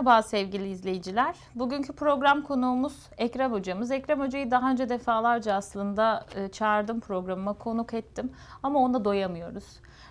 Merhaba sevgili izleyiciler. Bugünkü program konuğumuz Ekrem hocamız. Ekrem hocayı daha önce defalarca aslında e, çağırdım programıma, konuk ettim ama ona doyamıyoruz.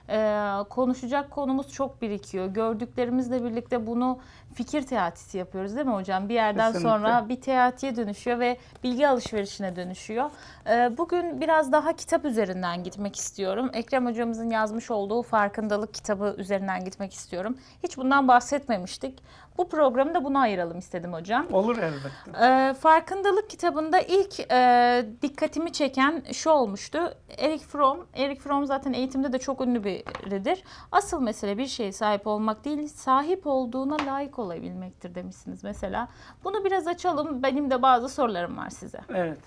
E, konuşacak konumuz çok birikiyor. Gördüklerimizle birlikte bunu fikir teatisi yapıyoruz değil mi hocam? Bir yerden Kesinlikle. sonra bir teatiye dönüşüyor ve bilgi alışverişine dönüşüyor. E, bugün biraz daha kitap üzerinden gitmek istiyorum. Ekrem hocamızın yazmış olduğu farkındalık kitabı üzerinden gitmek istiyorum. Hiç bundan bahsetmemiştik. Bu programı da buna ayıralım istedim hocam. Olur elbette. Ee, farkındalık kitabında ilk e, dikkatimi çeken şu olmuştu. Eric Fromm, Eric Fromm zaten eğitimde de çok ünlü biridir. Asıl mesele bir şeye sahip olmak değil, sahip olduğuna layık olabilmektir demişsiniz mesela. Bunu biraz açalım. Benim de bazı sorularım var size. Evet.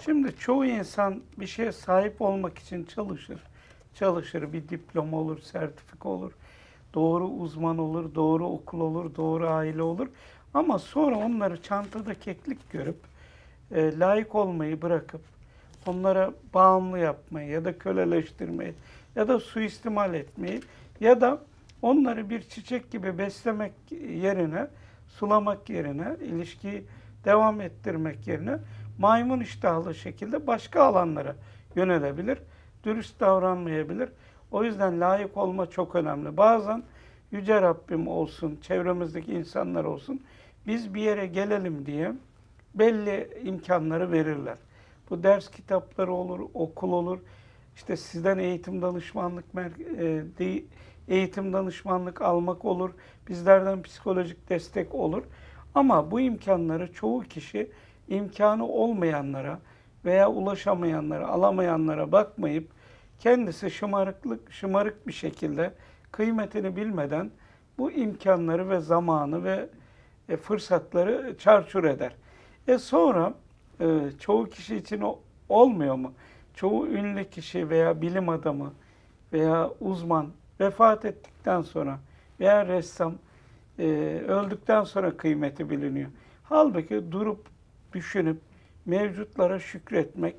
Şimdi çoğu insan bir şeye sahip olmak için çalışır. Çalışır. Bir diploma olur, sertifika olur. Doğru uzman olur, doğru okul olur, doğru aile olur. Ama sonra onları çantada keklik görüp e, layık olmayı bırakıp onlara bağımlı yapmayı ya da köleleştirmeyi ya da suistimal etmeyi ya da onları bir çiçek gibi beslemek yerine, sulamak yerine, ilişkiyi devam ettirmek yerine maymun iştahlı şekilde başka alanlara yönelebilir. Dürüst davranmayabilir. O yüzden layık olma çok önemli. Bazen Yüce Rabbim olsun, çevremizdeki insanlar olsun, biz bir yere gelelim diye belli imkanları verirler. Bu ders kitapları olur, okul olur, işte sizden eğitim danışmanlık e, eğitim danışmanlık almak olur, bizlerden psikolojik destek olur. Ama bu imkanları çoğu kişi imkanı olmayanlara veya ulaşamayanlara, alamayanlara bakmayıp kendisi şımarıklık şımarık bir şekilde kıymetini bilmeden bu imkanları ve zamanı ve e, fırsatları çarçur eder. E sonra e, çoğu kişi için olmuyor mu? Çoğu ünlü kişi veya bilim adamı veya uzman vefat ettikten sonra veya ressam e, öldükten sonra kıymeti biliniyor. Halbuki durup düşünüp mevcutlara şükretmek,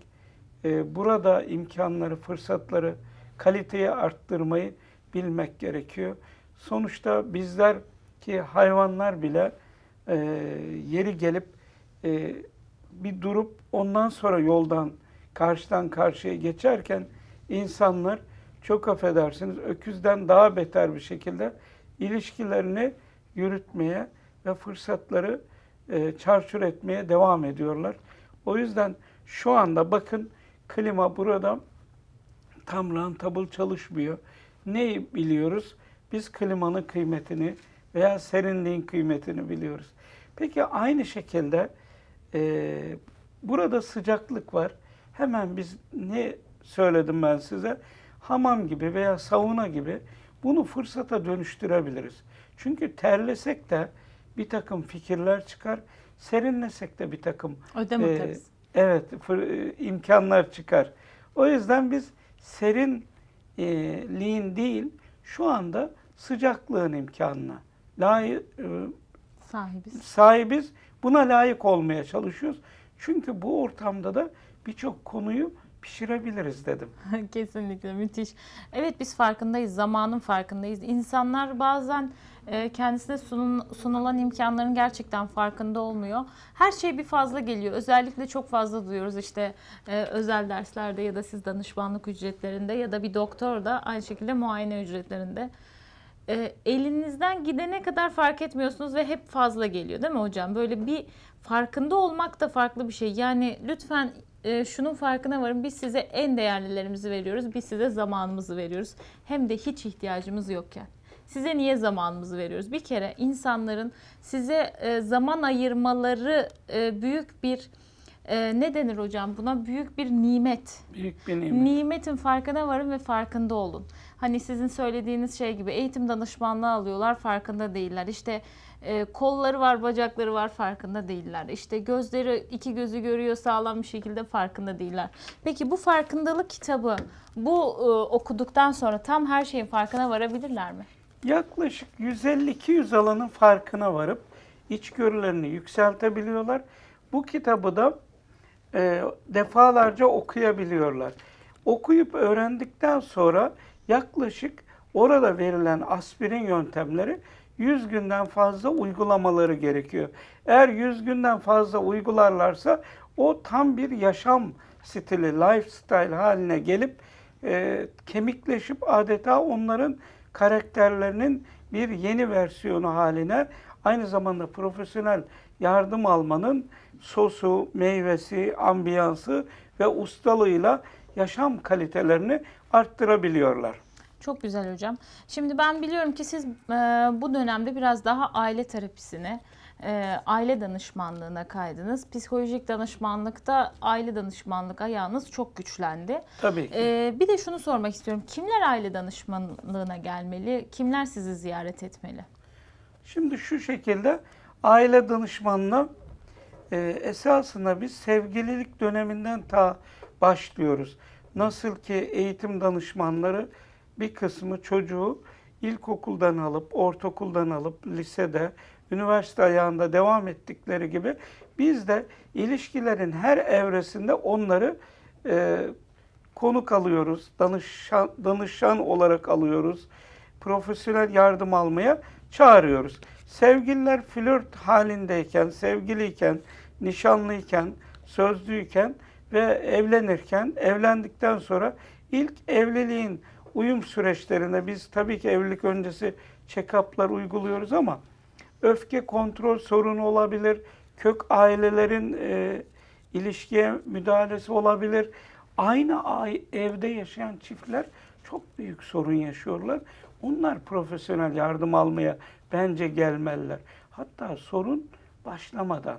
e, burada imkanları, fırsatları, kaliteyi arttırmayı bilmek gerekiyor. Sonuçta bizler ki hayvanlar bile e, yeri gelip e, bir durup ondan sonra yoldan karşıdan karşıya geçerken insanlar çok affedersiniz öküzden daha beter bir şekilde ilişkilerini yürütmeye ve fırsatları e, çarçur etmeye devam ediyorlar. O yüzden şu anda bakın klima burada tam rentable çalışmıyor. Ne biliyoruz? Biz klimanın kıymetini veya serinliğin kıymetini biliyoruz. Peki aynı şekilde e, burada sıcaklık var. Hemen biz ne söyledim ben size? Hamam gibi veya sauna gibi bunu fırsata dönüştürebiliriz. Çünkü terlesek de bir takım fikirler çıkar, serinlesek de bir takım Ödem e, atarız. evet fır- e, imkanlar çıkar. O yüzden biz serinliğin değil şu anda sıcaklığın imkanına layık, e, Sahibiz. sahibiz. Buna layık olmaya çalışıyoruz. Çünkü bu ortamda da birçok konuyu pişirebiliriz dedim. Kesinlikle müthiş. Evet biz farkındayız, zamanın farkındayız. İnsanlar bazen e, kendisine sunun- sunulan imkanların gerçekten farkında olmuyor. Her şey bir fazla geliyor. Özellikle çok fazla duyuyoruz işte e, özel derslerde ya da siz danışmanlık ücretlerinde ya da bir doktor da aynı şekilde muayene ücretlerinde. E, elinizden gidene kadar fark etmiyorsunuz ve hep fazla geliyor değil mi hocam? Böyle bir farkında olmak da farklı bir şey. Yani lütfen e, şunun farkına varın. Biz size en değerlilerimizi veriyoruz. Biz size zamanımızı veriyoruz. Hem de hiç ihtiyacımız yokken. Size niye zamanımızı veriyoruz? Bir kere insanların size e, zaman ayırmaları e, büyük bir e, ne denir hocam buna? Büyük bir nimet. Büyük bir nimet. Nimetin farkına varın ve farkında olun. Hani sizin söylediğiniz şey gibi eğitim danışmanlığı alıyorlar farkında değiller. İşte e, kolları var, bacakları var farkında değiller. İşte gözleri iki gözü görüyor sağlam bir şekilde farkında değiller. Peki bu farkındalık kitabı bu e, okuduktan sonra tam her şeyin farkına varabilirler mi? Yaklaşık 150-200 alanın farkına varıp içgörülerini yükseltebiliyorlar. Bu kitabı da e, defalarca okuyabiliyorlar. Okuyup öğrendikten sonra yaklaşık orada verilen aspirin yöntemleri 100 günden fazla uygulamaları gerekiyor. Eğer 100 günden fazla uygularlarsa o tam bir yaşam stili, lifestyle haline gelip e, kemikleşip adeta onların karakterlerinin bir yeni versiyonu haline aynı zamanda profesyonel yardım almanın sosu, meyvesi, ambiyansı ve ustalığıyla yaşam kalitelerini arttırabiliyorlar. Çok güzel hocam. Şimdi ben biliyorum ki siz e, bu dönemde biraz daha aile terapisine, e, aile danışmanlığına kaydınız. Psikolojik danışmanlıkta aile danışmanlık ayağınız çok güçlendi. Tabii ki. E, bir de şunu sormak istiyorum. Kimler aile danışmanlığına gelmeli? Kimler sizi ziyaret etmeli? Şimdi şu şekilde aile danışmanlığı e, esasında biz sevgililik döneminden ta başlıyoruz. Nasıl ki eğitim danışmanları bir kısmı çocuğu ilkokuldan alıp, ortaokuldan alıp, lisede, üniversite ayağında devam ettikleri gibi biz de ilişkilerin her evresinde onları e, konuk alıyoruz, danışan, danışan olarak alıyoruz, profesyonel yardım almaya çağırıyoruz. Sevgililer flört halindeyken, sevgiliyken, nişanlıyken, sözlüyken ve evlenirken, evlendikten sonra ilk evliliğin uyum süreçlerinde biz tabii ki evlilik öncesi check-up'lar uyguluyoruz ama öfke kontrol sorunu olabilir, kök ailelerin e, ilişkiye müdahalesi olabilir. Aynı ay, evde yaşayan çiftler çok büyük sorun yaşıyorlar. Onlar profesyonel yardım almaya bence gelmeliler. Hatta sorun başlamadan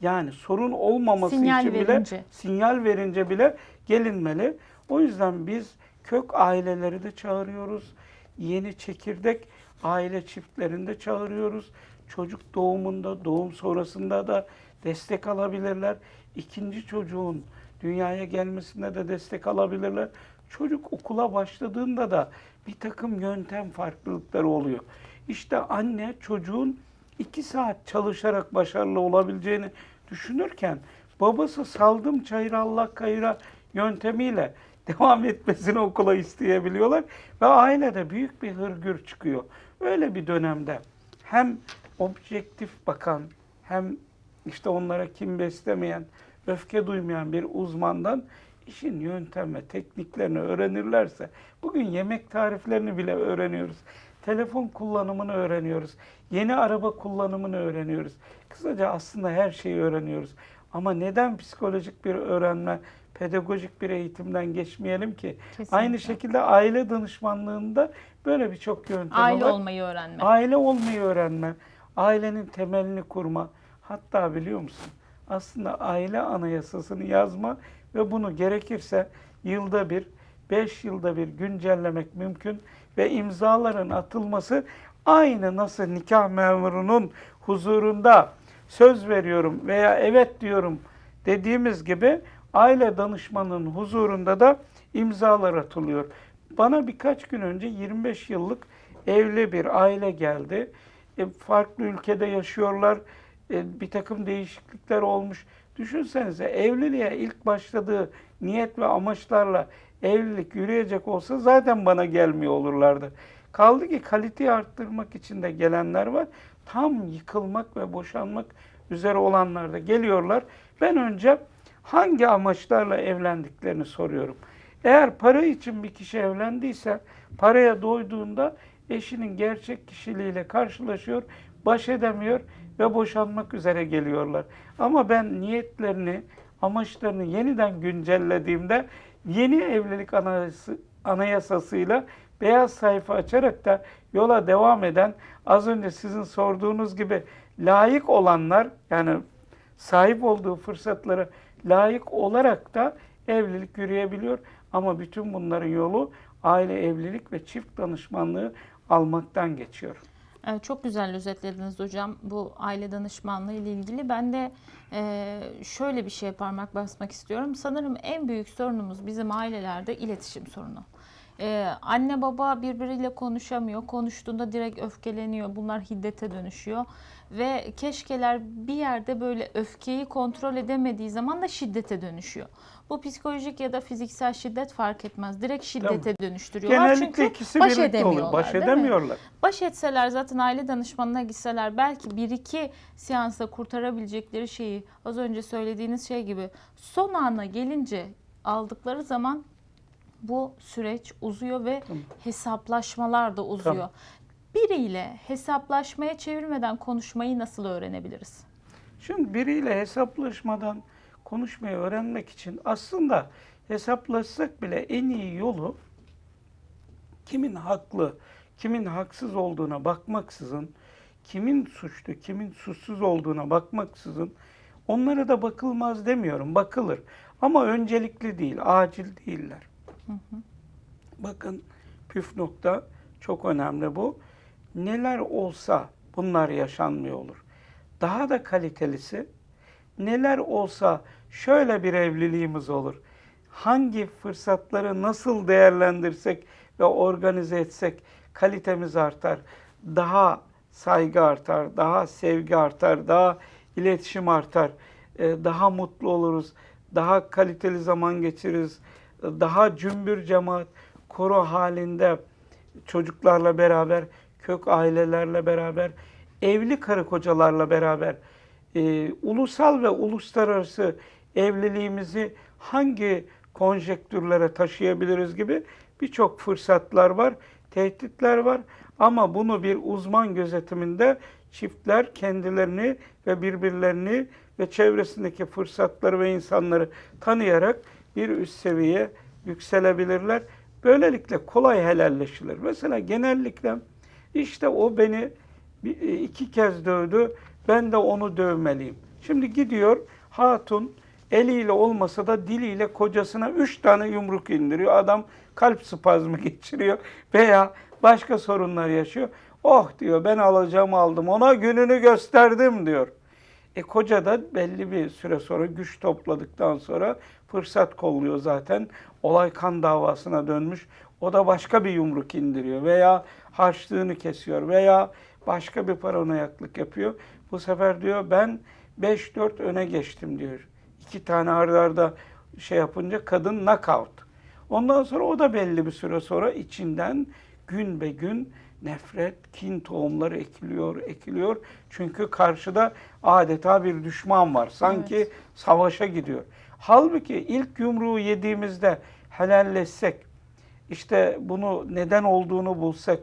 yani sorun olmaması Sinyal için bile verince. sinyal verince bile gelinmeli. O yüzden biz kök aileleri de çağırıyoruz. Yeni çekirdek aile çiftlerini de çağırıyoruz. Çocuk doğumunda, doğum sonrasında da destek alabilirler. İkinci çocuğun dünyaya gelmesinde de destek alabilirler. Çocuk okula başladığında da bir takım yöntem farklılıkları oluyor. İşte anne çocuğun iki saat çalışarak başarılı olabileceğini düşünürken babası saldım çayıra Allah kayıra yöntemiyle devam etmesini okula isteyebiliyorlar ve ailede büyük bir hırgür çıkıyor. Öyle bir dönemde hem objektif bakan hem işte onlara kim beslemeyen, öfke duymayan bir uzmandan işin yöntem ve tekniklerini öğrenirlerse, bugün yemek tariflerini bile öğreniyoruz. Telefon kullanımını öğreniyoruz. Yeni araba kullanımını öğreniyoruz. Kısaca aslında her şeyi öğreniyoruz. Ama neden psikolojik bir öğrenme, pedagojik bir eğitimden geçmeyelim ki? Kesinlikle. Aynı şekilde aile danışmanlığında böyle birçok yöntem Aile var. olmayı öğrenme. Aile olmayı öğrenme, ailenin temelini kurma. Hatta biliyor musun? Aslında aile anayasasını yazma ve bunu gerekirse yılda bir, beş yılda bir güncellemek mümkün ve imzaların atılması aynı nasıl nikah memurunun huzurunda söz veriyorum veya evet diyorum dediğimiz gibi aile danışmanının huzurunda da imzalar atılıyor. Bana birkaç gün önce 25 yıllık evli bir aile geldi. E, farklı ülkede yaşıyorlar. E, bir takım değişiklikler olmuş. Düşünsenize evliliğe ilk başladığı niyet ve amaçlarla evlilik yürüyecek olsa zaten bana gelmiyor olurlardı. Kaldı ki kaliteyi arttırmak için de gelenler var. Tam yıkılmak ve boşanmak üzere olanlar da geliyorlar. Ben önce hangi amaçlarla evlendiklerini soruyorum. Eğer para için bir kişi evlendiyse paraya doyduğunda eşinin gerçek kişiliğiyle karşılaşıyor, baş edemiyor ve boşanmak üzere geliyorlar. Ama ben niyetlerini, amaçlarını yeniden güncellediğimde yeni evlilik anayası, anayasasıyla beyaz sayfa açarak da yola devam eden az önce sizin sorduğunuz gibi layık olanlar yani sahip olduğu fırsatları layık olarak da evlilik yürüyebiliyor. Ama bütün bunların yolu aile evlilik ve çift danışmanlığı almaktan geçiyor. Evet, çok güzel özetlediniz hocam bu aile danışmanlığı ile ilgili. Ben de e, şöyle bir şeye parmak basmak istiyorum. Sanırım en büyük sorunumuz bizim ailelerde iletişim sorunu. Ee, anne baba birbiriyle konuşamıyor. Konuştuğunda direkt öfkeleniyor. Bunlar hiddete dönüşüyor. Ve keşkeler bir yerde böyle öfkeyi kontrol edemediği zaman da şiddete dönüşüyor. Bu psikolojik ya da fiziksel şiddet fark etmez. Direkt şiddete dönüştürüyorlar. Genellikle Çünkü ikisi baş birlikte oluyor. edemiyorlar, Baş değil mi? edemiyorlar. Baş etseler zaten aile danışmanına gitseler belki bir iki seansta kurtarabilecekleri şeyi az önce söylediğiniz şey gibi son ana gelince aldıkları zaman bu süreç uzuyor ve Tamam. hesaplaşmalar da uzuyor. Tamam. Biriyle hesaplaşmaya çevirmeden konuşmayı nasıl öğrenebiliriz? Şimdi biriyle hesaplaşmadan konuşmayı öğrenmek için aslında hesaplaşsak bile en iyi yolu kimin haklı, kimin haksız olduğuna bakmaksızın, kimin suçlu, kimin suçsuz olduğuna bakmaksızın onlara da bakılmaz demiyorum, bakılır. Ama öncelikli değil, acil değiller. Bakın püf nokta çok önemli bu. Neler olsa bunlar yaşanmıyor olur. Daha da kalitelisi neler olsa şöyle bir evliliğimiz olur. Hangi fırsatları nasıl değerlendirsek ve organize etsek kalitemiz artar. Daha saygı artar, daha sevgi artar, daha iletişim artar. Ee, Daha mutlu oluruz, daha kaliteli zaman geçiririz. Daha cümbür cemaat, koro halinde çocuklarla beraber, kök ailelerle beraber, evli karı kocalarla beraber e, ulusal ve uluslararası evliliğimizi hangi konjektürlere taşıyabiliriz gibi birçok fırsatlar var, tehditler var. Ama bunu bir uzman gözetiminde çiftler kendilerini ve birbirlerini ve çevresindeki fırsatları ve insanları tanıyarak bir üst seviyeye yükselebilirler. Böylelikle kolay helalleşilir. Mesela genellikle işte o beni e, iki kez dövdü, ben de onu dövmeliyim. Şimdi gidiyor hatun eliyle olmasa da diliyle kocasına üç tane yumruk indiriyor. Adam kalp spazmı geçiriyor veya başka sorunlar yaşıyor. Oh diyor ben alacağımı aldım ona gününü gösterdim diyor. E koca da belli bir süre sonra güç topladıktan sonra fırsat kolluyor zaten. Olay kan davasına dönmüş. O da başka bir yumruk indiriyor veya harçlığını kesiyor veya başka bir paranoyaklık yapıyor. Bu sefer diyor ben 5-4 öne geçtim diyor. İki tane arda arda şey yapınca kadın knockout. Ondan sonra o da belli bir süre sonra içinden gün be gün nefret, kin tohumları ekiliyor, ekiliyor. Çünkü karşıda adeta bir düşman var. Sanki Evet. savaşa gidiyor. Halbuki ilk yumruğu yediğimizde helalleşsek, işte bunu neden olduğunu bulsak,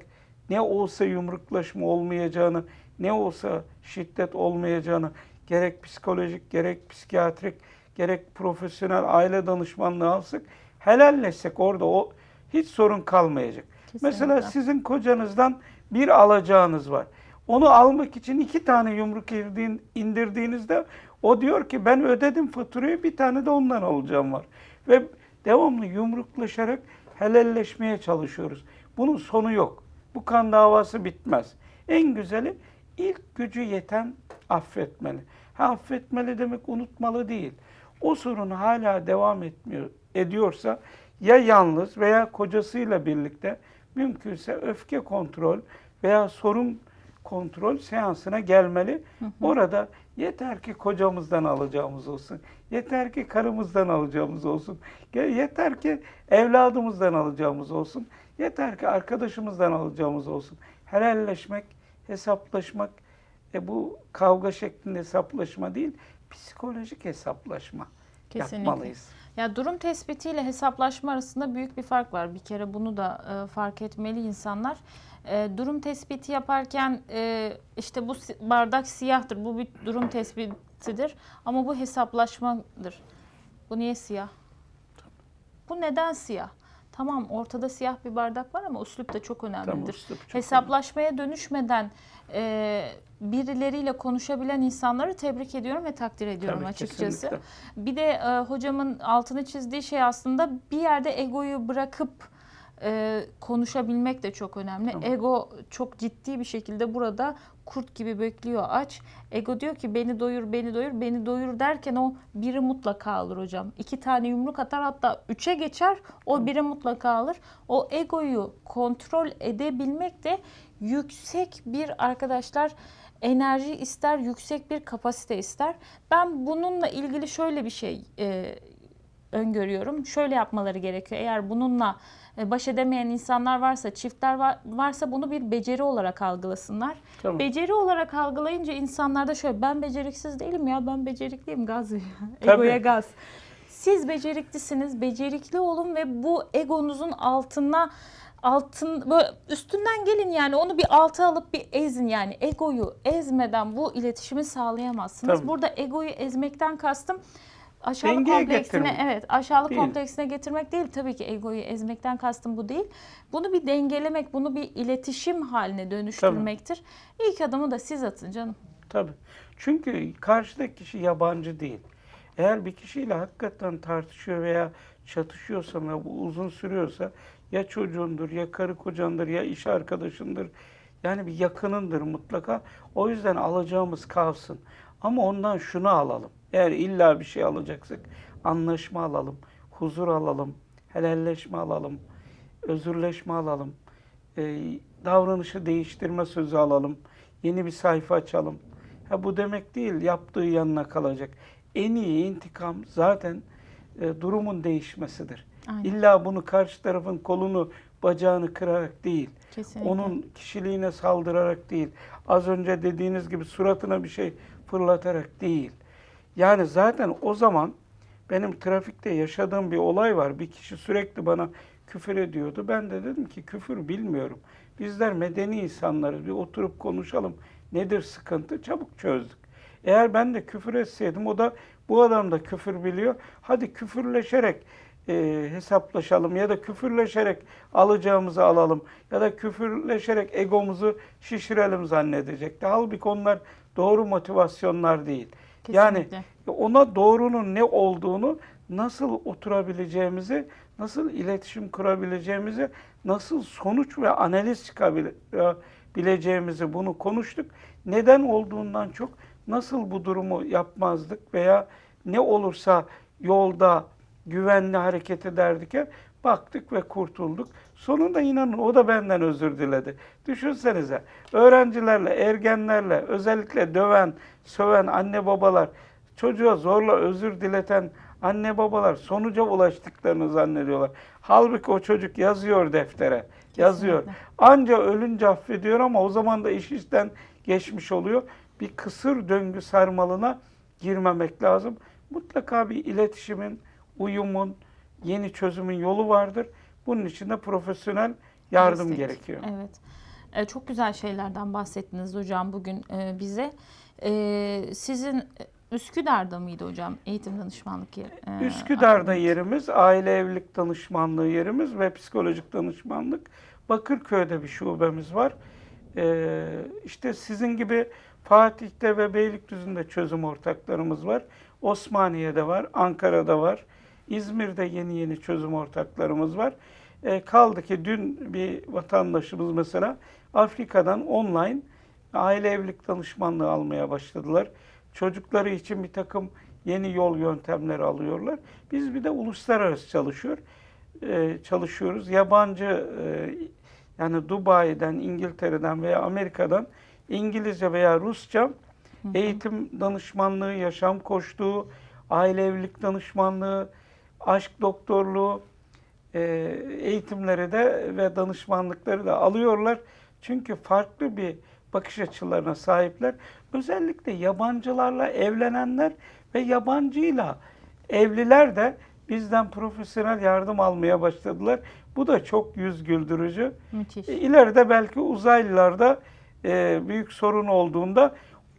ne olsa yumruklaşma olmayacağını, ne olsa şiddet olmayacağını gerek psikolojik, gerek psikiyatrik, gerek profesyonel aile danışmanlığı alsak, helalleşsek orada o hiç sorun kalmayacak. Mesela Kesinlikle. sizin kocanızdan bir alacağınız var. Onu almak için iki tane yumruk irdiğin- indirdiğinizde o diyor ki ben ödedim faturayı bir tane de ondan alacağım var. Ve devamlı yumruklaşarak helalleşmeye çalışıyoruz. Bunun sonu yok. Bu kan davası bitmez. En güzeli ilk gücü yeten affetmeli. Ha, affetmeli demek unutmalı değil. O sorun hala devam etmiyor ediyorsa ya yalnız veya kocasıyla birlikte mümkünse öfke kontrol veya sorun kontrol seansına gelmeli. Orada yeter ki kocamızdan alacağımız olsun. Yeter ki karımızdan alacağımız olsun. Yeter ki evladımızdan alacağımız olsun. Yeter ki arkadaşımızdan alacağımız olsun. Helalleşmek, hesaplaşmak, e bu kavga şeklinde hesaplaşma değil, psikolojik hesaplaşma Kesinlikle. yapmalıyız. Ya durum tespitiyle hesaplaşma arasında büyük bir fark var. Bir kere bunu da e, fark etmeli insanlar. E, durum tespiti yaparken e, işte bu bardak siyahtır, bu bir durum tespitidir ama bu hesaplaşmadır. Bu niye siyah? Bu neden siyah? Tamam ortada siyah bir bardak var ama üslup da çok önemlidir. Tamam, çok Hesaplaşmaya dönüşmeden e, birileriyle konuşabilen insanları tebrik ediyorum ve takdir ediyorum Tabii, açıkçası. kesinlikle. Bir de e, hocamın altını çizdiği şey aslında bir yerde egoyu bırakıp e, konuşabilmek de çok önemli. Tamam. Ego çok ciddi bir şekilde burada kurt gibi bekliyor aç. Ego diyor ki beni doyur, beni doyur, beni doyur derken o biri mutlaka alır hocam. İki tane yumruk atar hatta üçe geçer o biri mutlaka alır. O egoyu kontrol edebilmek de yüksek bir arkadaşlar enerji ister, yüksek bir kapasite ister. Ben bununla ilgili şöyle bir şey e, öngörüyorum. Şöyle yapmaları gerekiyor. Eğer bununla e, baş edemeyen insanlar varsa, çiftler var- varsa bunu bir beceri olarak algılasınlar. Tamam. Beceri olarak algılayınca insanlarda şöyle ben beceriksiz değilim ya ben becerikliyim gaz. Egoya gaz. Siz beceriklisiniz, becerikli olun ve bu egonuzun altına altın böyle üstünden gelin yani onu bir alta alıp bir ezin yani egoyu ezmeden bu iletişimi sağlayamazsınız. Tabii. Burada egoyu ezmekten kastım aşağılık Dengeye kompleksine getirmek. evet aşağılık Değil. kompleksine getirmek değil tabii ki egoyu ezmekten kastım bu değil. Bunu bir dengelemek, bunu bir iletişim haline dönüştürmektir. İlk adımı da siz atın canım. Tabii. Çünkü karşıdaki kişi yabancı değil. Eğer bir kişiyle hakikaten tartışıyor veya çatışıyorsan ve bu uzun sürüyorsa ya çocuğundur, ya karı kocandır, ya iş arkadaşındır. Yani bir yakınındır mutlaka. O yüzden alacağımız kalsın. Ama ondan şunu alalım. Eğer illa bir şey alacaksak anlaşma alalım, huzur alalım, helalleşme alalım, özürleşme alalım, e, davranışı değiştirme sözü alalım, yeni bir sayfa açalım. Ha bu demek değil yaptığı yanına kalacak. En iyi intikam zaten e, durumun değişmesidir. Aynen. İlla bunu karşı tarafın kolunu, bacağını kırarak değil, Kesinlikle. onun kişiliğine saldırarak değil, az önce dediğiniz gibi suratına bir şey fırlatarak değil. Yani zaten o zaman benim trafikte yaşadığım bir olay var. Bir kişi sürekli bana küfür ediyordu. Ben de dedim ki küfür bilmiyorum. Bizler medeni insanlarız. Bir oturup konuşalım. Nedir sıkıntı? Çabuk çözdük. Eğer ben de küfür etseydim o da bu adam da küfür biliyor. Hadi küfürleşerek e, hesaplaşalım ya da küfürleşerek alacağımızı alalım ya da küfürleşerek egomuzu şişirelim zannedecekti. Halbuki onlar doğru motivasyonlar değil. Yani Kesinlikle. ona doğrunun ne olduğunu, nasıl oturabileceğimizi, nasıl iletişim kurabileceğimizi, nasıl sonuç ve analiz çıkabileceğimizi bunu konuştuk. Neden olduğundan çok nasıl bu durumu yapmazdık veya ne olursa yolda güvenli hareket ederdik ya baktık ve kurtulduk. Sonunda inanın o da benden özür diledi. Düşünsenize öğrencilerle, ergenlerle, özellikle döven, söven anne babalar, çocuğa zorla özür dileten anne babalar sonuca ulaştıklarını zannediyorlar. Halbuki o çocuk yazıyor deftere. Yazıyor. Anca ölünce affediyor ama o zaman da iş işten geçmiş oluyor. Bir kısır döngü sarmalına girmemek lazım. Mutlaka bir iletişimin, uyumun, yeni çözümün yolu vardır. Bunun için de profesyonel yardım Destek. gerekiyor. Evet. E, çok güzel şeylerden bahsettiniz hocam bugün e, bize. E, sizin Üsküdar'da mıydı hocam eğitim danışmanlık yeri? E, Üsküdar'da akademi? yerimiz, aile evlilik danışmanlığı yerimiz ve psikolojik danışmanlık. Bakırköy'de bir şubemiz var. Ee, işte sizin gibi Fatih'te ve Beylikdüzü'nde çözüm ortaklarımız var. Osmaniye'de var, Ankara'da var. İzmir'de yeni yeni çözüm ortaklarımız var. Ee, kaldı ki dün bir vatandaşımız mesela Afrika'dan online aile evlilik danışmanlığı almaya başladılar. Çocukları için bir takım yeni yol yöntemleri alıyorlar. Biz bir de uluslararası çalışıyor e, çalışıyoruz. Yabancı e, yani Dubai'den, İngiltere'den veya Amerika'dan İngilizce veya Rusça eğitim danışmanlığı, yaşam koçluğu, aile evlilik danışmanlığı, aşk doktorluğu e, eğitimleri de ve danışmanlıkları da alıyorlar. Çünkü farklı bir bakış açılarına sahipler. Özellikle yabancılarla evlenenler ve yabancıyla evliler de bizden profesyonel yardım almaya başladılar. Bu da çok yüz güldürücü. Müthiş. E, İleride belki uzaylılarda e, büyük sorun olduğunda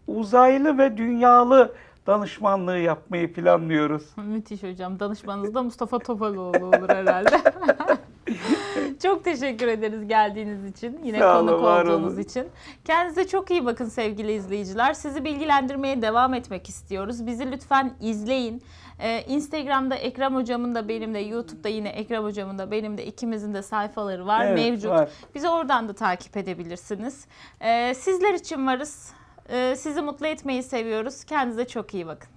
uzaylı ve dünyalı danışmanlığı yapmayı planlıyoruz. Müthiş hocam. Danışmanınız da Mustafa Topaloğlu olur herhalde. Çok teşekkür ederiz geldiğiniz için. Yine Sağ olun, konuk var olduğunuz olun. için. Kendinize çok iyi bakın sevgili izleyiciler. Sizi bilgilendirmeye devam etmek istiyoruz. Bizi lütfen izleyin. Ee, Instagram'da Ekrem Hocam'ın da benim de, YouTube'da yine Ekrem Hocam'ın da benim de ikimizin de sayfaları var, Evet, mevcut. var. Bizi oradan da takip edebilirsiniz. Ee, sizler için varız. Ee, sizi mutlu etmeyi seviyoruz. Kendinize çok iyi bakın.